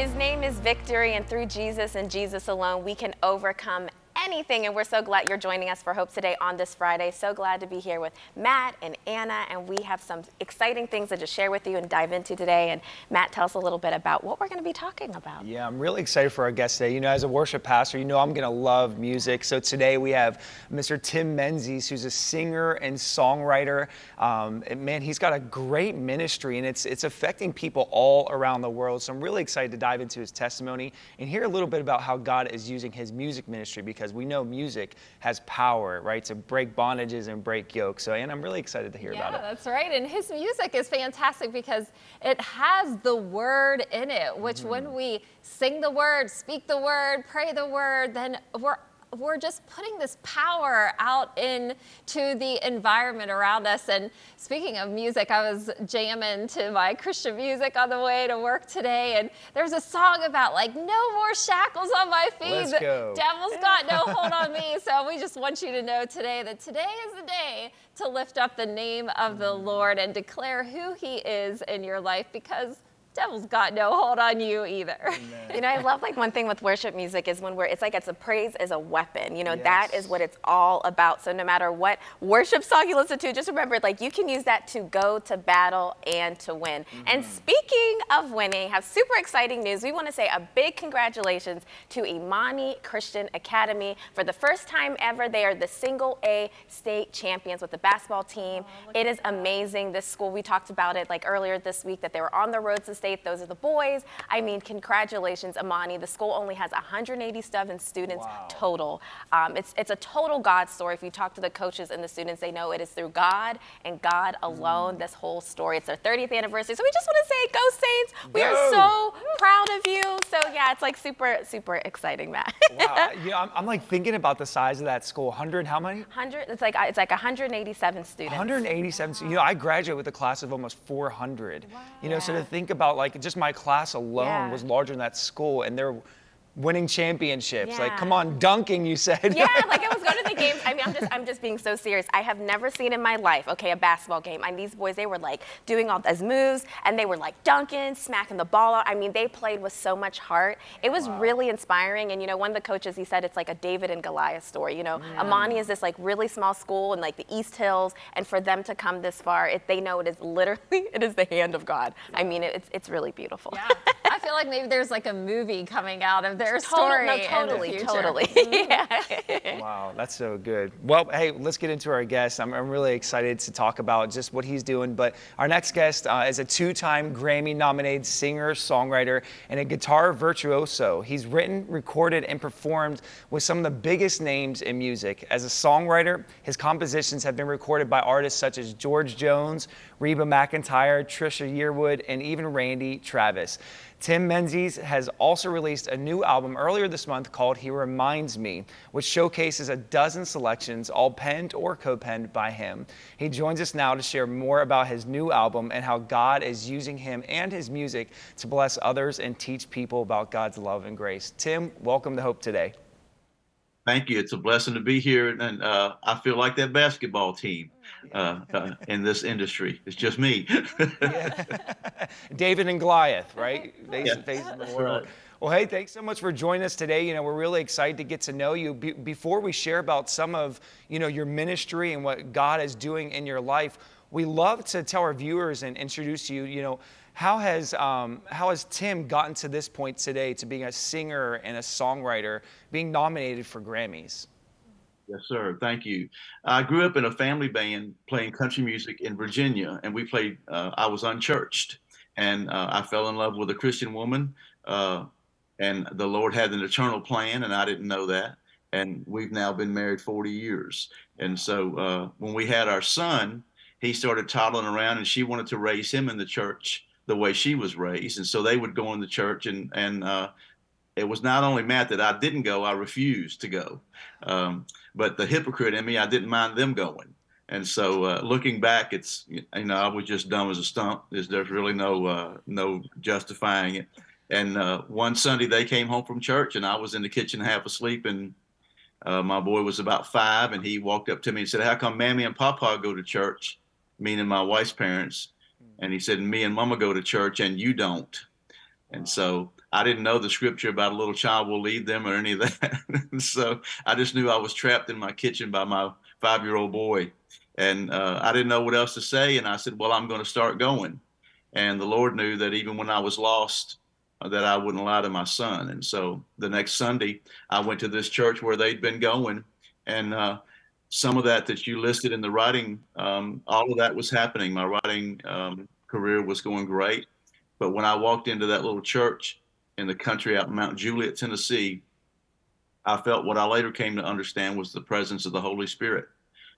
His name is victory, and through Jesus and Jesus alone, we can overcome anything. And we're so glad you're joining us for Hope Today on this Friday. So glad to be here with Matt and Anna. And we have some exciting things to just share with you and dive into today. And Matt, tell us a little bit about what we're going to be talking about. Yeah, I'm really excited for our guest today. You know, as a worship pastor, you know I'm going to love music. So today we have Mr. Tim Menzies, who's a singer and songwriter. Um, and man, he's got a great ministry and it's, it's affecting people all around the world. So I'm really excited to dive into his testimony and hear a little bit about how God is using his music ministry because we know music has power, right, to break bondages and break yokes. So, and I'm really excited to hear yeah, about it. that's right. And his music is fantastic because it has the word in it, which mm. when we sing the word, speak the word, pray the word, then we're we're just putting this power out into the environment around us. And speaking of music, I was jamming to my Christian music on the way to work today. And there's a song about like, no more shackles on my feet. Let's go. The devil's got no hold on me. So we just want you to know today that today is the day to lift up the name of the mm. Lord and declare who he is in your life because devil's got no hold on you either. Amen. You know, I love like one thing with worship music is when we're, it's like it's a praise as a weapon. You know, yes. that is what it's all about. So no matter what worship song you listen to, just remember like you can use that to go to battle and to win. Mm-hmm. And speaking of winning, have super exciting news. We want to say a big congratulations to Imani Christian Academy. For the first time ever, they are the single A state champions with the basketball team. Oh, it is amazing. This school, we talked about it like earlier this week that they were on the road to State. Those are the boys. I mean, congratulations, Imani. The school only has 187 students wow. total. Um, it's, it's a total God story. If you talk to the coaches and the students, they know it is through God and God alone, mm. this whole story. It's their 30th anniversary. So we just want to say, go Saints. We are so proud of you. So yeah, it's like super, super exciting, Matt. wow. Yeah, I'm, I'm, like thinking about the size of that school. 100, how many? 100, it's like, it's like 187 students. 187, wow. you know, I graduated with a class of almost 400. Wow. You know, so to think about like just my class alone yeah. was larger than that school, and they're winning championships. Yeah. Like, come on, dunking, you said. Yeah, like I was going to the games. I mean, I'm just, I'm just being so serious. I have never seen in my life, okay, a basketball game. And these boys, they were like doing all those moves, and they were like dunking, smacking the ball out. I mean, they played with so much heart. It was wow. really inspiring. And you know, one of the coaches, he said it's like a David and Goliath story. You know, mm. Imani is this like really small school in like the East Hills, and for them to come this far, it, they know it is literally, it is the hand of God. I mean, it's, it's really beautiful. Yeah. I feel like maybe there's like a movie coming out of their story. No, totally, totally. Mm-hmm. wow, that's so good. Well, hey, let's get into our guest. I'm, I'm, really excited to talk about just what he's doing. But our next guest uh, is a two-time Grammy-nominated singer, songwriter, and a guitar virtuoso. He's written, recorded, and performed with some of the biggest names in music. As a songwriter, his compositions have been recorded by artists such as George Jones, Reba McEntire, Trisha Yearwood, and even Randy Travis. Tim Menzies has also released a new album earlier this month called He Reminds Me, which showcases a dozen selections, all penned or co-penned by him. He joins us now to share more about his new album and how God is using him and his music to bless others and teach people about God's love and grace. Tim, welcome to Hope Today. Thank you. It's a blessing to be here, and uh, I feel like that basketball team uh, uh, in this industry. It's just me. David and Goliath, right? Face, yeah. face in the world. Right. Well, hey, thanks so much for joining us today. You know, we're really excited to get to know you. Be before we share about some of, you know, your ministry and what God is doing in your life, we love to tell our viewers and introduce you, you know, how has, um, how has Tim gotten to this point today to being a singer and a songwriter, being nominated for Grammys? Yes, sir. Thank you. I grew up in a family band playing country music in Virginia, and we played, uh, I was unchurched, and uh, I fell in love with a Christian woman, uh, and the Lord had an eternal plan, and I didn't know that. And we've now been married 40 years. And so uh, when we had our son, he started toddling around, and she wanted to raise him in the church the way she was raised. And so they would go in the church and, and, uh, it was not only Matt that I didn't go, I refused to go. Um, but the hypocrite in me, I didn't mind them going. And so uh, looking back, it's, you know, I was just dumb as a stump. There's, there's really no, uh, no justifying it. And uh, one Sunday they came home from church and I was in the kitchen half asleep and uh, my boy was about five and he walked up to me and said, how come Mammy and Papa go to church? Meaning my wife's parents. And he said, me and Mama go to church and you don't. And so I didn't know the scripture about a little child will lead them or any of that. so I just knew I was trapped in my kitchen by my five year old boy. And uh, I didn't know what else to say. And I said, Well, I'm going to start going. And the Lord knew that even when I was lost, uh, that I wouldn't lie to my son. And so the next Sunday, I went to this church where they'd been going. And uh, some of that that you listed in the writing, um, all of that was happening. My writing um, career was going great. But when I walked into that little church, in the country out in Mount Juliet, Tennessee, I felt what I later came to understand was the presence of the Holy Spirit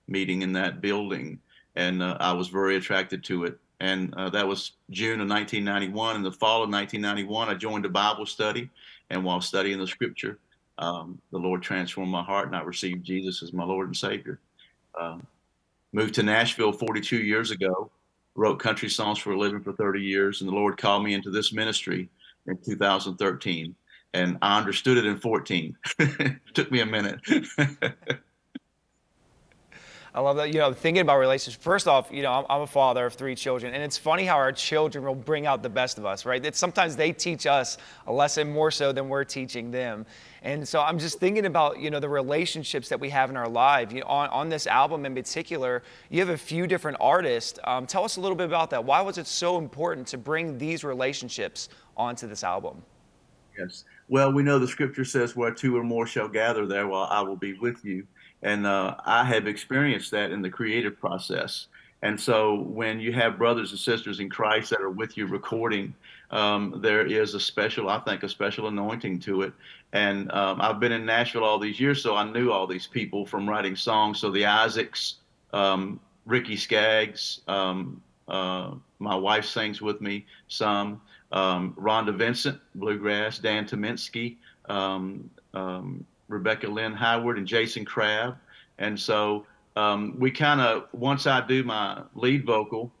meeting in that building. And uh, I was very attracted to it. And uh, that was June of 1991. In the fall of 1991, I joined a Bible study. And while studying the scripture, um, the Lord transformed my heart and I received Jesus as my Lord and Savior. Um, moved to Nashville 42 years ago, wrote country songs for a living for 30 years, and the Lord called me into this ministry in 2013 and I understood it in 14. Took me a minute. I love that. You know, thinking about relationships. First off, you know, I'm, I'm, a father of three children, and it's funny how our children will bring out the best of us, right? It's sometimes they teach us a lesson more so than we're teaching them. And so I'm just thinking about, you know, the relationships that we have in our life. You know, on, on this album in particular, you have a few different artists. Um, tell us a little bit about that. Why was it so important to bring these relationships onto this album? Yes. Well, we know the scripture says, where two or more shall gather, there while I will be with you. And uh, I have experienced that in the creative process. And so when you have brothers and sisters in Christ that are with you recording, um, there is a special, I think, a special anointing to it. And um, I've been in Nashville all these years, so I knew all these people from writing songs. So the Isaacs, um, Ricky Skaggs, um, uh, my wife sings with me some. Um, Rhonda Vincent, bluegrass. Dan Tyminski, um, um, Rebecca Lynn Howard, and Jason Crabb. And so um, we kind of once I do my lead vocal,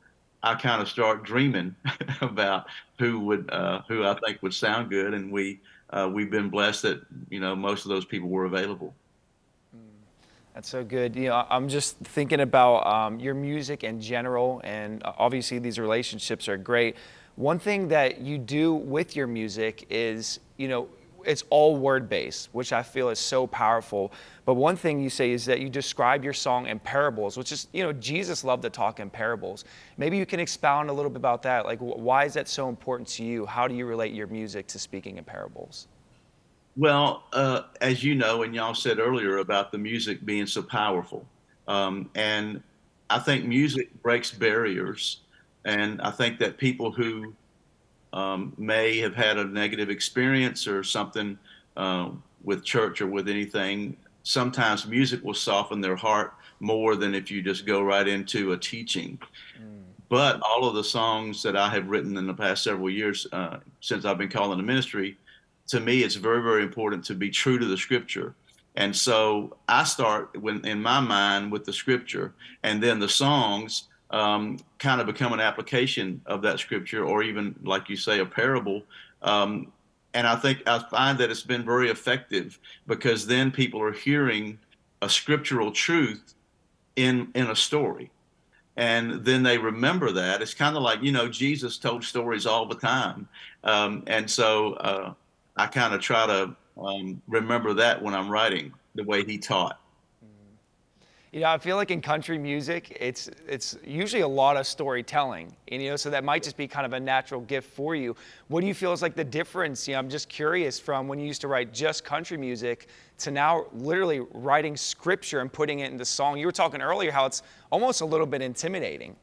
I kind of start dreaming about who would uh, who I think would sound good, and we uh, we've been blessed that you know most of those people were available. That's so good. You know, I'm just thinking about um, your music in general, and obviously these relationships are great. One thing that you do with your music is, you know, it's all word based, which I feel is so powerful. But one thing you say is that you describe your song in parables, which is, you know, Jesus loved to talk in parables. Maybe you can expound a little bit about that. Like, why is that so important to you? How do you relate your music to speaking in parables? Well, uh, as you know, and y'all said earlier about the music being so powerful, um, and I think music breaks barriers, and I think that people who um, may have had a negative experience or something uh, with church or with anything, sometimes music will soften their heart more than if you just go right into a teaching. Mm. But all of the songs that I have written in the past several years, uh, since I've been calling the ministry, to me, it's very, very important to be true to the scripture. And so I start when, in my mind with the scripture, and then the songs um, kind of become an application of that scripture, or even, like you say, a parable. Um, and I think I find that it's been very effective because then people are hearing a scriptural truth in in a story and then they remember that it's kind of like you know jesus told stories all the time um, and so uh, I kind of try to um, remember that when I'm writing the way he taught. You know, I feel like in country music, it's it's usually a lot of storytelling, and you know, so that might just be kind of a natural gift for you. What do you feel is like the difference? You know, I'm just curious from when you used to write just country music to now literally writing scripture and putting it into song. You were talking earlier how it's almost a little bit intimidating.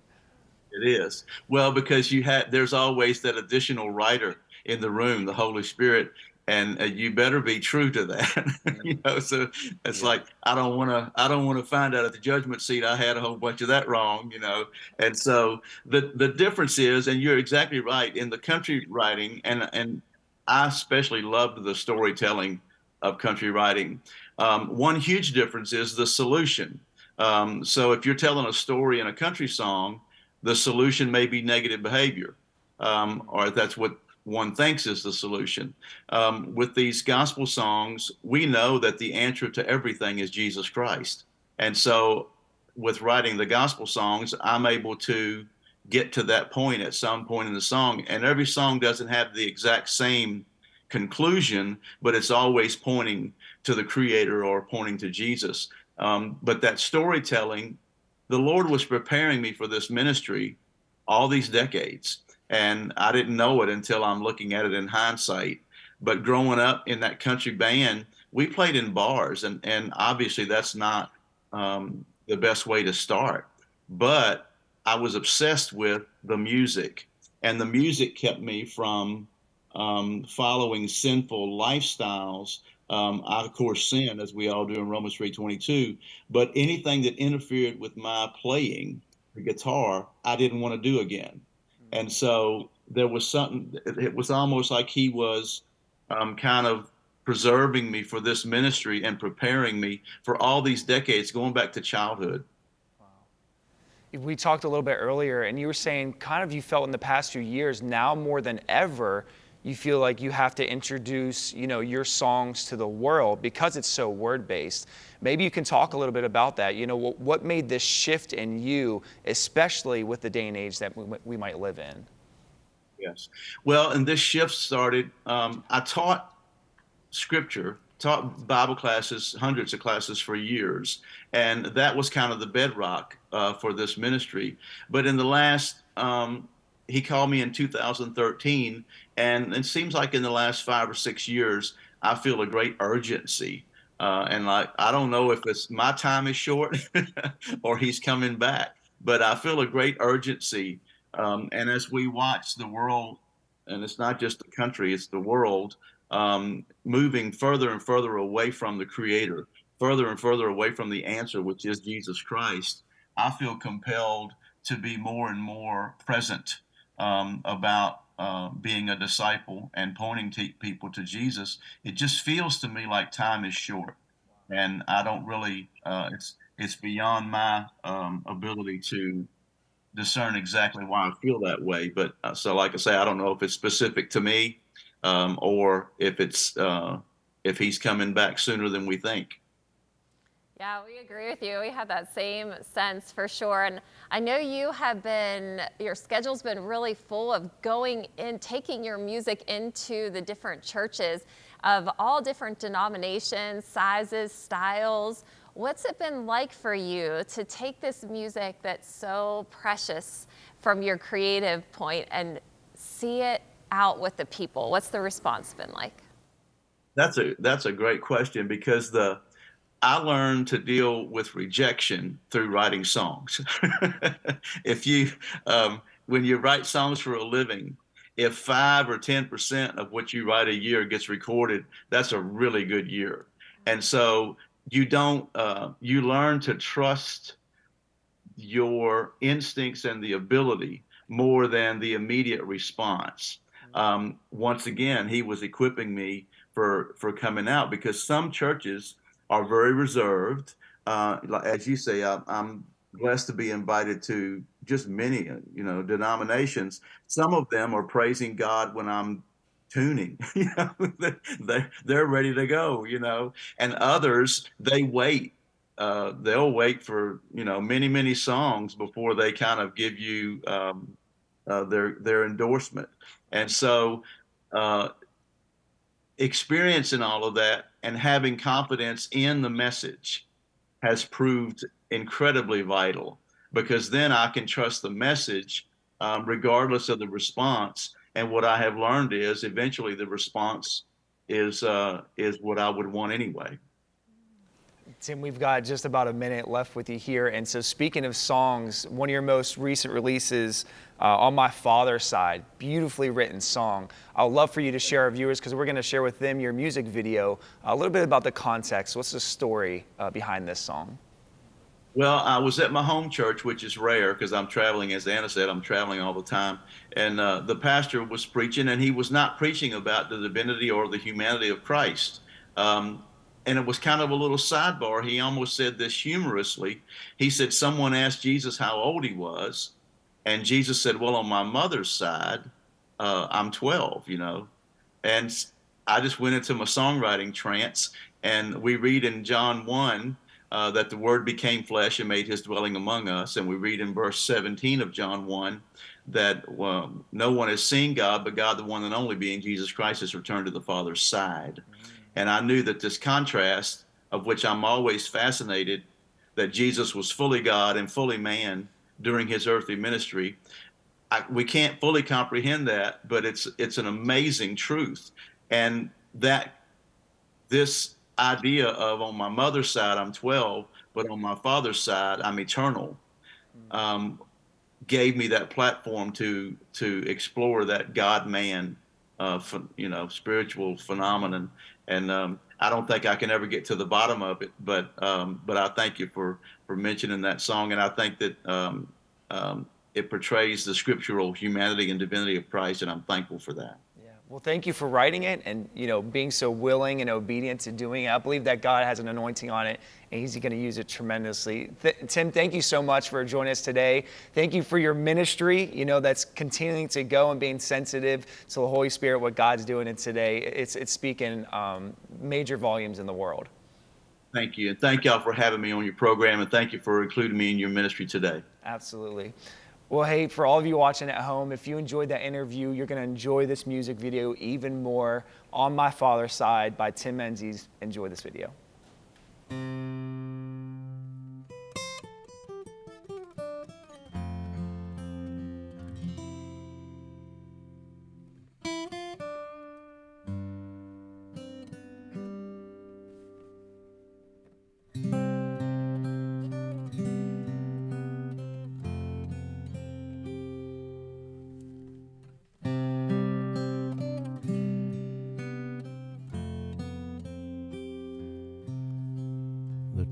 It is well because you had there's always that additional writer in the room, the Holy Spirit, and uh, you better be true to that. you know, so it's yeah. like I don't want to I don't want to find out at the judgment seat I had a whole bunch of that wrong. You know, and so the the difference is, and you're exactly right in the country writing, and and I especially loved the storytelling of country writing. Um, one huge difference is the solution. Um, so if you're telling a story in a country song, the solution may be negative behavior, um, or that's what one thinks is the solution. Um, with these gospel songs, we know that the answer to everything is Jesus Christ. And so, with writing the gospel songs, I'm able to get to that point at some point in the song. And every song doesn't have the exact same conclusion, but it's always pointing to the Creator or pointing to Jesus. Um, but that storytelling, the Lord was preparing me for this ministry all these decades. And I didn't know it until I'm looking at it in hindsight. But growing up in that country band, we played in bars, and, and obviously that's not um, the best way to start. But I was obsessed with the music, and the music kept me from um, following sinful lifestyles. Um, I of course sin as we all do in Romans 3:22, but anything that interfered with my playing the guitar, I didn't want to do again. And so there was something. It was almost like he was um, kind of preserving me for this ministry and preparing me for all these decades, going back to childhood. Wow. We talked a little bit earlier, and you were saying kind of you felt in the past few years, now more than ever, you feel like you have to introduce you know your songs to the world because it's so word based maybe you can talk a little bit about that. You know what, made this shift in you especially with the day and age that we, we might live in? Yes. Well and this shift started um, i taught scripture taught bible classes hundreds of classes for years and that was kind of the bedrock uh, for this ministry. But in the last um, he called me in 2013, and it seems like in the last five or six years, I feel a great urgency. Uh, and like, I don't know if it's my time is short or he's coming back, but I feel a great urgency. Um, and as we watch the world, and it's not just the country, it's the world, um, moving further and further away from the Creator, further and further away from the answer, which is Jesus Christ, I feel compelled to be more and more present um, about uh, being a disciple and pointing people to Jesus, it just feels to me like time is short, and I don't really. Uh, it's it's beyond my um, ability to discern exactly why I feel that way. But uh, so, like I say, I don't know if it's specific to me um, or if it's uh, if he's coming back sooner than we think. Yeah, we agree with you. We have that same sense for sure. And I know you have been, your schedule's been really full of going in, taking your music into the different churches of all different denominations, sizes, styles. What's it been like for you to take this music that's so precious from your creative point and see it out with the people? What's the response been like? That's a that's a great question because the I learned to deal with rejection through writing songs. if you, um, when you write songs for a living, if five or 10% of what you write a year gets recorded, that's a really good year. And so you don't, uh, you learn to trust your instincts and the ability more than the immediate response. Um, once again, he was equipping me for, for coming out because some churches, are very reserved. Uh, as you say, I'm blessed to be invited to just many, you know, denominations. Some of them are praising God when I'm tuning. you know, they they're ready to go. You know, and others they wait. Uh, they'll wait for you know many many songs before they kind of give you um, uh, their their endorsement. And so, uh, experiencing all of that and having confidence in the message has proved incredibly vital because then I can trust the message um, regardless of the response. And what I have learned is eventually the response is uh, is what I would want anyway. Tim, we've got just about a minute left with you here. And so, speaking of songs, one of your most recent releases uh, on my father's side, beautifully written song. I'd love for you to share our viewers because we're going to share with them your music video, a little bit about the context. What's the story uh, behind this song? Well, I was at my home church, which is rare because I'm traveling, as Anna said, I'm traveling all the time. And uh, the pastor was preaching, and he was not preaching about the divinity or the humanity of Christ. Um, and it was kind of a little sidebar. He almost said this humorously. He said, Someone asked Jesus how old he was, and Jesus said, Well, on my mother's side, uh, I'm 12, you know. And I just went into my songwriting trance, and we read in John 1 uh, that the Word became flesh and made his dwelling among us. And we read in verse 17 of John 1 that no one has seen God, but God, the one and only, being Jesus Christ, has returned to the Father's side. And I knew that this contrast, of which I'm always fascinated, that Jesus was fully God and fully man during his earthly ministry. I, we can't fully comprehend that, but it's it's an amazing truth, and that this idea of on my mother's side I'm 12, but on my father's side I'm eternal, um, gave me that platform to to explore that God man, uh, you know, spiritual phenomenon, and um, I don't think I can ever get to the bottom of it. But um, but I thank you for for mentioning that song, and I think that um, um, it portrays the scriptural humanity and divinity of Christ, and I'm thankful for that. Well, thank you for writing it and, you know, being so willing and obedient to doing it. I believe that God has an anointing on it and he's going to use it tremendously. Th Tim, thank you so much for joining us today. Thank you for your ministry, you know, that's continuing to go and being sensitive to the Holy Spirit, what God's doing in today. It's, it's speaking um, major volumes in the world. Thank you. And thank y'all for having me on your program and thank you for including me in your ministry today. Absolutely. Well, hey, for all of you watching at home, if you enjoyed that interview, you're going to enjoy this music video even more. On My Father's Side by Tim Menzies. Enjoy this video.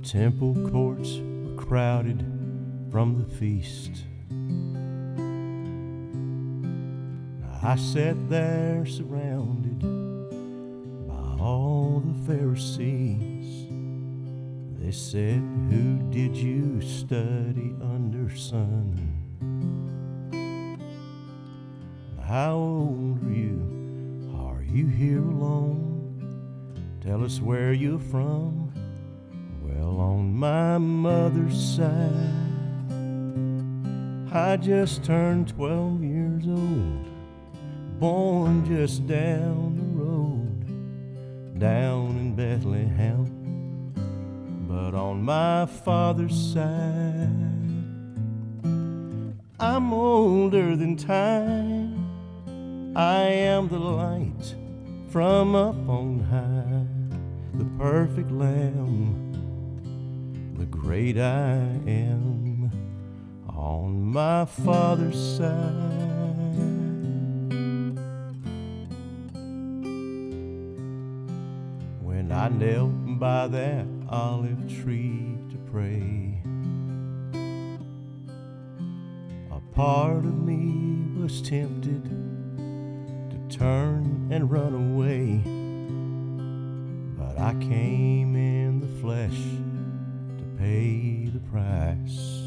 Temple courts were crowded from the feast. I sat there surrounded by all the Pharisees. They said, Who did you study under, son? How old are you? Are you here alone? Tell us where you're from my mother's side. I just turned 12 years old, born just down the road, down in Bethlehem. But on my father's side, I'm older than time. I am the light from up on high, the perfect lamb the great I am on my father's side. When I knelt by that olive tree to pray, a part of me was tempted to turn and run away, but I came in the flesh pay the price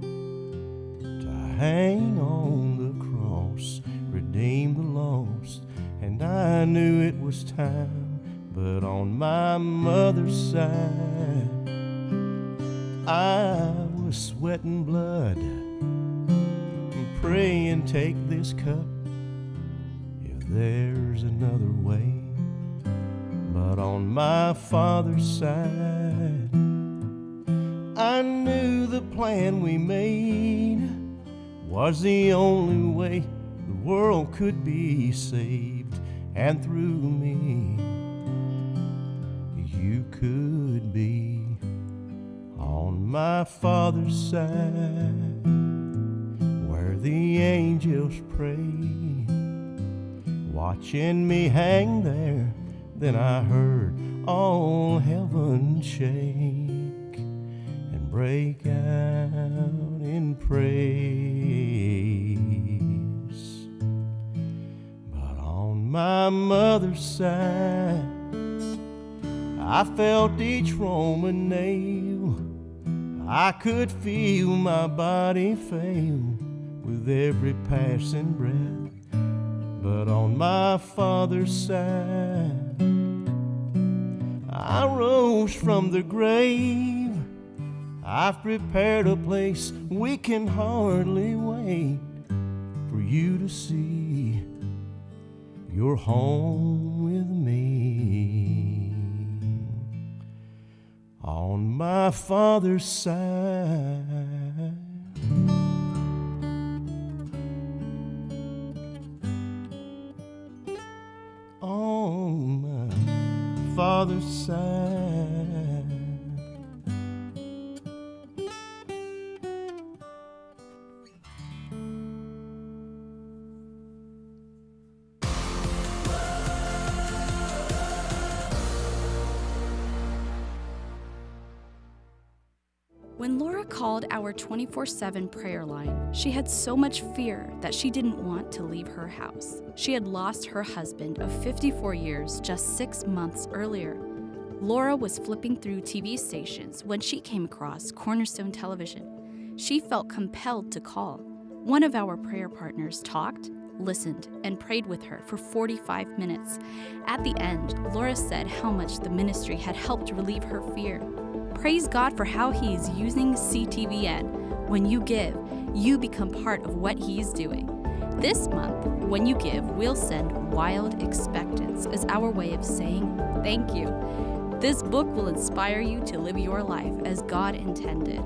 to hang on the cross, redeem the lost, and I knew it was time. But on my mother's side, I was sweating blood, praying, take this cup if there's another way. But on my father's side, I knew the plan we made was the only way the world could be saved, and through me, you could be on my Father's side, where the angels pray, watching me hang there. Then I heard all heaven shake break out in praise. But on my mother's side, I felt each Roman nail. I could feel my body fail with every passing breath. But on my father's side, I rose from the grave I've prepared a place we can hardly wait for you to see. You're home with me. On my father's side. On my father's side. 24 7 prayer line, she had so much fear that she didn't want to leave her house. She had lost her husband of 54 years just six months earlier. Laura was flipping through TV stations when she came across Cornerstone Television. She felt compelled to call. One of our prayer partners talked, listened, and prayed with her for 45 minutes. At the end, Laura said how much the ministry had helped relieve her fear. Praise God for how He is using CTVN. When you give, you become part of what He is doing. This month, when you give, we'll send Wild Expectance as our way of saying thank you. This book will inspire you to live your life as God intended.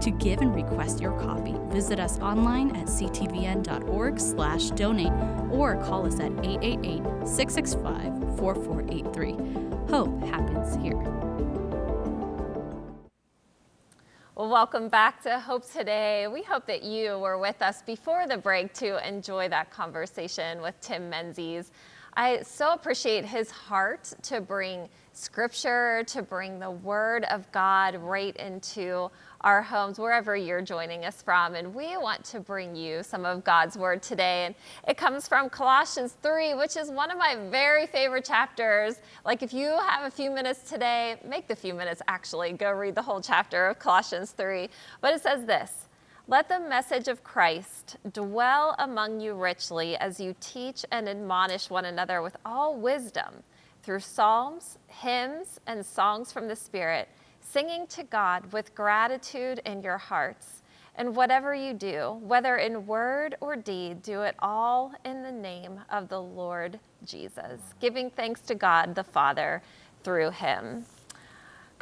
To give and request your copy, visit us online at ctvn.org slash donate or call us at 888-665-4483. Hope happens here. Well, welcome back to Hope Today. We hope that you were with us before the break to enjoy that conversation with Tim Menzies. I so appreciate his heart to bring scripture, to bring the word of God right into our homes, wherever you're joining us from. And we want to bring you some of God's word today. And it comes from Colossians 3, which is one of my very favorite chapters. Like, if you have a few minutes today, make the few minutes actually go read the whole chapter of Colossians 3. But it says this. Let the message of Christ dwell among you richly as you teach and admonish one another with all wisdom through psalms, hymns, and songs from the Spirit, singing to God with gratitude in your hearts. And whatever you do, whether in word or deed, do it all in the name of the Lord Jesus, giving thanks to God the Father through him.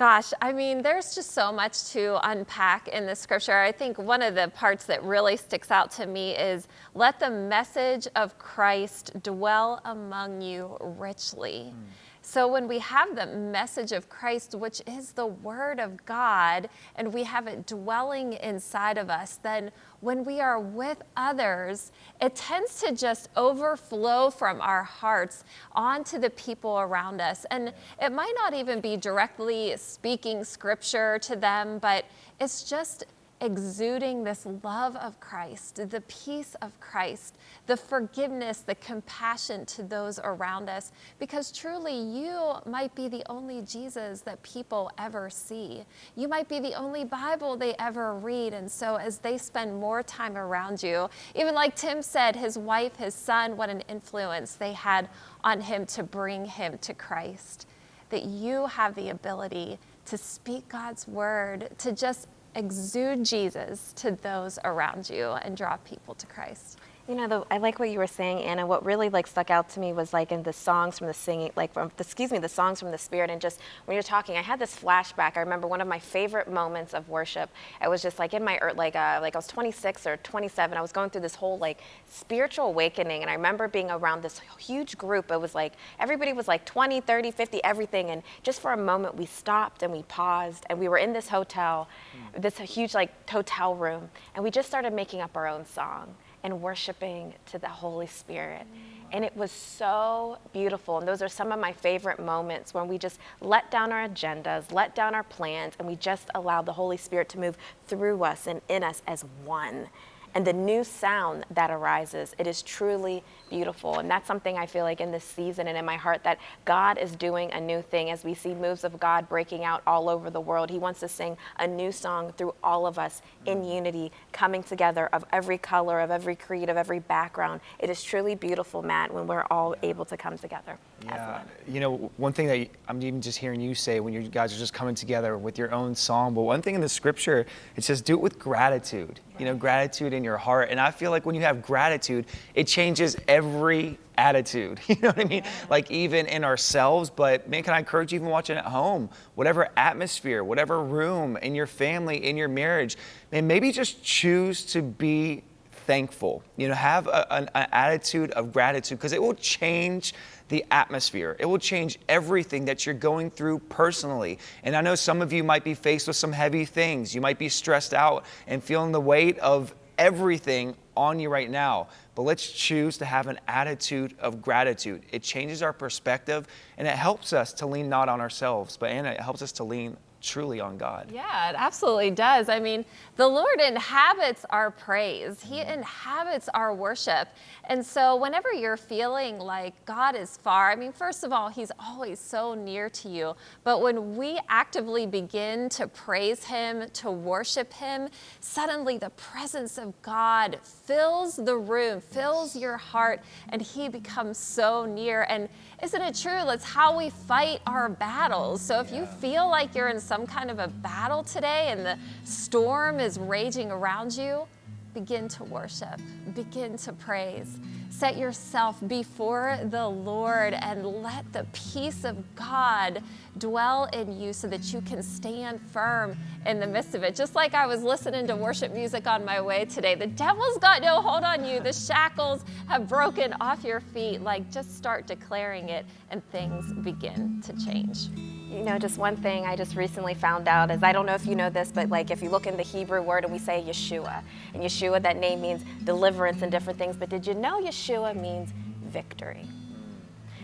Gosh, I mean, there's just so much to unpack in the scripture. I think one of the parts that really sticks out to me is let the message of Christ dwell among you richly. Mm. So when we have the message of Christ, which is the word of God, and we have it dwelling inside of us, then when we are with others, it tends to just overflow from our hearts onto the people around us. And it might not even be directly speaking scripture to them, but it's just exuding this love of Christ, the peace of Christ, the forgiveness, the compassion to those around us, because truly you might be the only Jesus that people ever see. You might be the only Bible they ever read. And so as they spend more time around you, even like Tim said, his wife, his son, what an influence they had on him to bring him to Christ, that you have the ability to speak God's word, to just exude Jesus to those around you and draw people to Christ. You know, the, I like what you were saying, Anna. What really like stuck out to me was like in the songs from the singing, like from, the, excuse me, the songs from the Spirit, and just when you're talking, I had this flashback. I remember one of my favorite moments of worship. I was just like in my like uh, like I was 26 or 27. I was going through this whole like spiritual awakening, and I remember being around this huge group. It was like everybody was like 20, 30, 50, everything, and just for a moment we stopped and we paused, and we were in this hotel, mm. this huge like hotel room, and we just started making up our own song and worshiping to the Holy Spirit. And it was so beautiful. And those are some of my favorite moments when we just let down our agendas, let down our plans, and we just allow the Holy Spirit to move through us and in us as one and the new sound that arises. It is truly beautiful. And that's something I feel like in this season and in my heart that God is doing a new thing as we see moves of God breaking out all over the world. He wants to sing a new song through all of us in unity, coming together of every color, of every creed, of every background. It is truly beautiful, Matt, when we're all able to come together. Yeah, you know, one thing that I'm even just hearing you say when you guys are just coming together with your own song, but one thing in the scripture, it says do it with gratitude, you know, gratitude in your heart. And I feel like when you have gratitude, it changes every attitude. You know what I mean? Like even in ourselves, but man, can I encourage you even watching at home, whatever atmosphere, whatever room, in your family, in your marriage, man, maybe just choose to be thankful. You know, have a, an, an attitude of gratitude because it will change the atmosphere. It will change everything that you're going through personally. And I know some of you might be faced with some heavy things. You might be stressed out and feeling the weight of everything on you right now. But let's choose to have an attitude of gratitude. It changes our perspective and it helps us to lean not on ourselves, but Anna, it helps us to lean truly on God. Yeah, it absolutely does. I mean, the Lord inhabits our praise, He mm-hmm. inhabits our worship. And so, whenever you're feeling like God is far, I mean, first of all, He's always so near to you. But when we actively begin to praise Him, to worship Him, suddenly the presence of God fills the room, fills your heart, and He becomes so near. And isn't it true? That's how we fight our battles. So, if you feel like you're in some kind of a battle today and the storm is raging around you, begin to worship, begin to praise. Set yourself before the Lord and let the peace of God dwell in you so that you can stand firm in the midst of it. Just like I was listening to worship music on my way today, the devil's got no hold on you. The shackles have broken off your feet. Like, just start declaring it and things begin to change. You know, just one thing I just recently found out is I don't know if you know this, but like if you look in the Hebrew word and we say Yeshua, and Yeshua, that name means deliverance and different things, but did you know Yeshua means victory?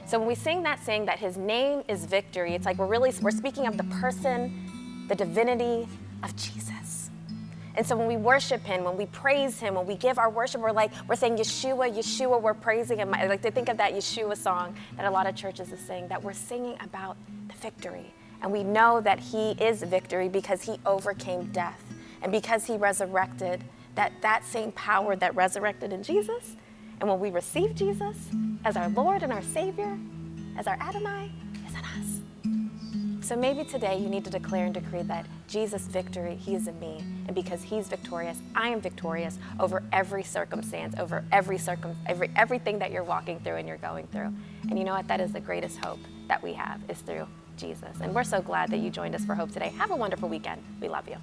So when we sing that saying that his name is victory, it's like we're really we're speaking of the person, the divinity of Jesus. And so when we worship him, when we praise him, when we give our worship, we're like we're saying Yeshua, Yeshua, we're praising him. I like to think of that Yeshua song that a lot of churches are singing, that we're singing about the victory. And we know that he is victory because he overcame death. And because he resurrected, that that same power that resurrected in Jesus and when we receive Jesus as our Lord and our Savior, as our Adonai, is in us. So maybe today you need to declare and decree that Jesus' victory, He is in me. And because He's victorious, I am victorious over every circumstance, over every circum, every, everything that you're walking through and you're going through. And you know what? That is the greatest hope that we have is through Jesus. And we're so glad that you joined us for Hope today. Have a wonderful weekend. We love you.